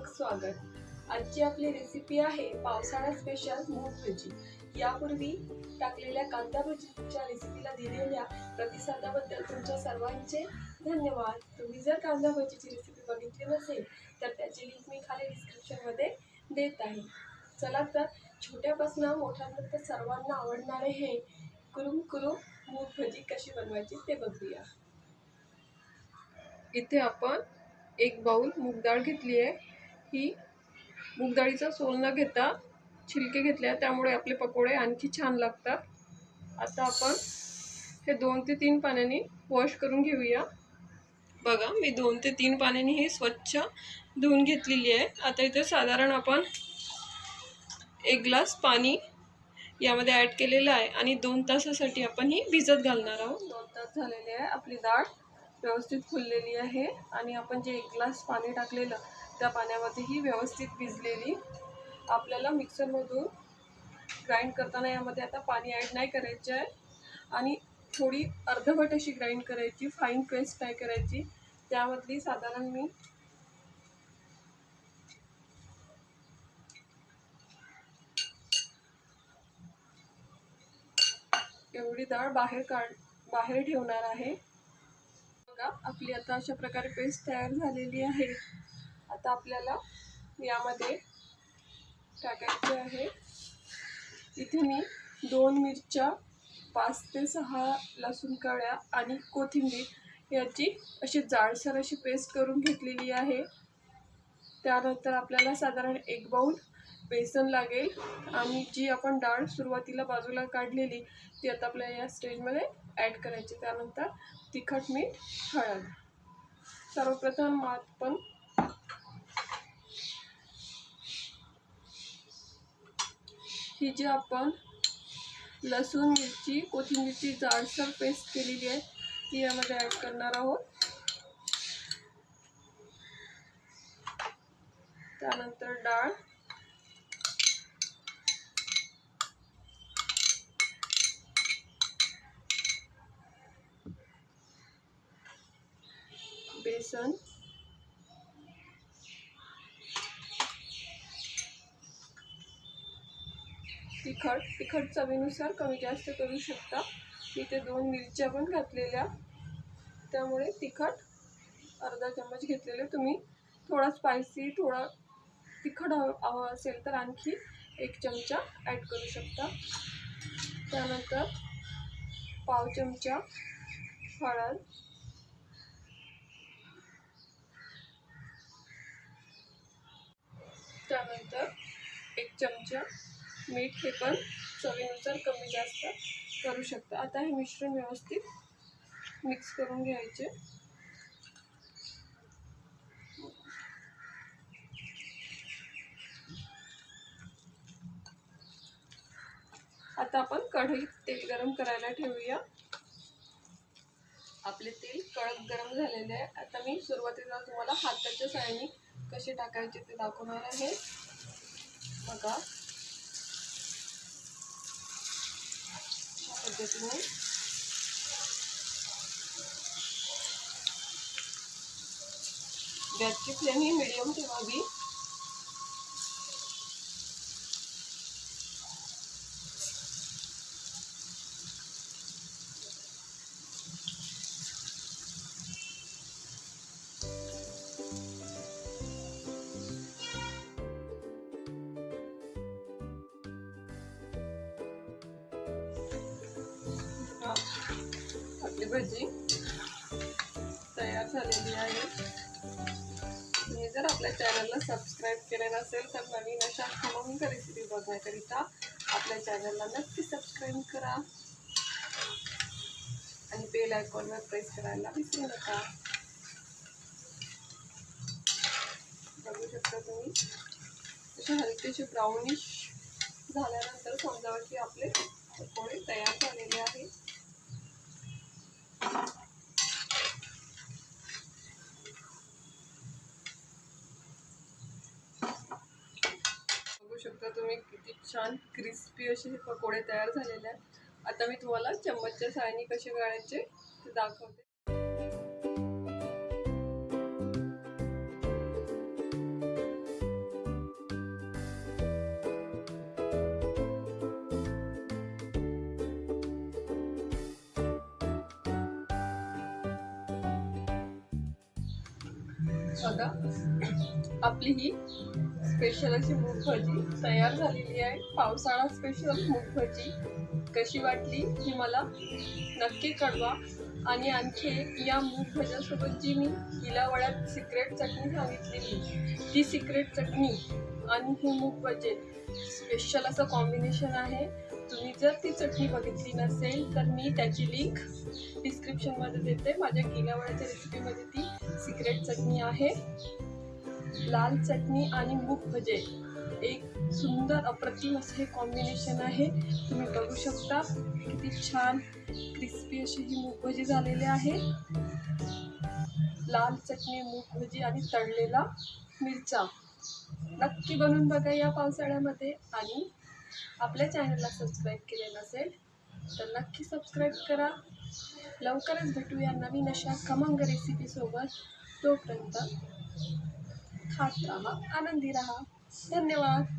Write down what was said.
मनपूर्वक स्वागत. आजची आपली रेसिपी आहे पावसाळा स्पेशल मूग भजी. यापूर्वी टाकलेल्या कांदा भजीच्या रेसिपीला दिलेल्या प्रतिसादाबद्दल तुमच्या सर्वांचे धन्यवाद. तुम्ही जर कांदा भजीची रेसिपी बघितली नसेल तर त्याची लिंक मी खाली डिस्क्रिप्शनमध्ये देत आहे. चला तर छोट्यापासून मोठ्यापर्यंत सर्वांना आवडणारे हे कुरुम कुरुम मूग भजी कशी बनवायची ते बघूया. इथे आपण एक बाउल मूग डाळ घेतली आहे. ही मूग डाळीचा सोल न घेता छिलके घेतले त्यामुळे आपले पकोडे आणखी छान लागतात. आता आपण हे दोन ते तीन पाण्याने वॉश करून घेऊया. बघा मी दोन ते तीन पाण्याने ही स्वच्छ धुवून घेतलेली आहे. आता इथे साधारण आपण एक ग्लास पाणी यामध्ये ॲड केलेलं आहे आणि दोन तासासाठी आपण ही भिजत घालणार आहोत. दोन तास झालेले आहे. आपली डाळ व्यवस्थित फुललेली आहे आणि आपण जे एक ग्लास पाणी टाकलेलं त्या पाण्यामध्ये ही व्यवस्थित भिजलेली. आपल्याला मिक्सरमधून ग्राइंड करताना यामध्ये आता पाणी ॲड नाही करायचं आहे. आणि थोडी अर्धवट अशी ग्राइंड करायची फाईन पेस्ट नाही करायची. त्यामधली साधारण मी एवढी डाळ बाहेर काढ बाहेर ठेवणार आहे. बघा आपली आता अशा प्रकारे पेस्ट तयार झालेली आहे. आता आपल्याला यामध्ये टाकायचे आहे. इथे मी दोन मिरच्या पाच ते सहा लसूण कळ्या आणि कोथिंबीर याची अशी जाडसर अशी पेस्ट करून घेतलेली आहे. त्यानंतर आपल्याला साधारण एक बाऊल बेसन लागेल आणि जी आपण डाळ सुरुवातीला बाजूला काढलेली ती आता आपल्याला या स्टेजमध्ये ॲड करायची. त्यानंतर तिखट मीठ हळद. सर्वप्रथम आपण ही जी आपण लसूण मिरची कोथिंबीरची जाडसर पेस्ट केलेली आहे ती यामध्ये ॲड करणार आहोत. त्यानंतर डाळ. बेसन. तिखट तिखट चवीनुसार कमी जास्त करू शकता. इथे दोन मिरच्या पण घातलेल्या. त्यामुळे तिखट अर्धा चम्मच घेतलेले. तुम्ही थोडा स्पायसी थोडा तिखट हवं हवं असेल तर आणखी एक चमचा ॲड करू शकता. त्यानंतर पाव चमचा हळद. त्यानंतर एक चमचा मीठ हे पण चवीनुसार कमी जास्त करू शकता. आता हे मिश्रण व्यवस्थित मिक्स करून घ्यायचे. आता आपण कढईत तेल गरम करायला ठेवूया. आपले तेल कडक गरम झालेले आहे. आता मी सुरुवातीला तुम्हाला हाताच्या साहाय्याने कसे टाकायचे ते दाखवणार आहे. बघा. अशा पद्धतीने गॅसची फ्लेम ही मिडियम ठेवावी. भजी तयार झालेली आहे. मी जर आपल्या चॅनलला सबस्क्राईब केले नसेल तर नवीन अशा खमंग रेसिपी बघण्याकरिता आपल्या चॅनलला नक्की सबस्क्राईब करा. आणि बेल आयकॉनवर प्रेस करायला विसरू नका. बघू शकता तुम्ही. असे हलकेसे ब्राउनिश झाल्यानंतर समजावं की आपले पकोडे तयार झालेले आहेत. शकता तुम्ही किती छान क्रिस्पी असे हे पकोडे तयार झालेले आहेत. आता मी तुम्हाला चम्मचच्या सायनी कसे गाळायचे ते दाखवते. आपली ही स्पेशल अशी मूग भाजी तयार झालेली आहे. पावसाळा स्पेशल मूग भाजी कशी वाटली ही मला नक्की कळवा. आणि आणखी एक या मूग भाज्यासोबत जी मी हिलावड्यात सिक्रेट चटणी सांगितलेली ती सिक्रेट चटणी आणि ही मूग स्पेशल असं कॉम्बिनेशन आहे. तुम्ही जर ती चटणी बघितली नसेल तर मी त्याची लिंक डिस्क्रिप्शनमध्ये देते. माझ्या गेल्यावड्याच्या रेसिपीमध्ये ती सिक्रेट चटणी आहे. लाल चटणी आणि मूग भजे. एक सुंदर अप्रतिम असं हे कॉम्बिनेशन आहे. तुम्ही बघू शकता किती छान क्रिस्पी अशी ही मूग भजी झालेली आहे. लाल चटणी मूग भजी आणि तळलेला मिरचा. नक्की बनवून बघा या पावसाळ्यामध्ये. आणि आपल्या चॅनलला सबस्क्राईब केले नसेल तर नक्की सबस्क्राईब करा. लवकरच भेटूया नवीन अशा खमंग रेसिपीसोबत तोपर्यंत खात राहा आनंदी राहा धन्यवाद।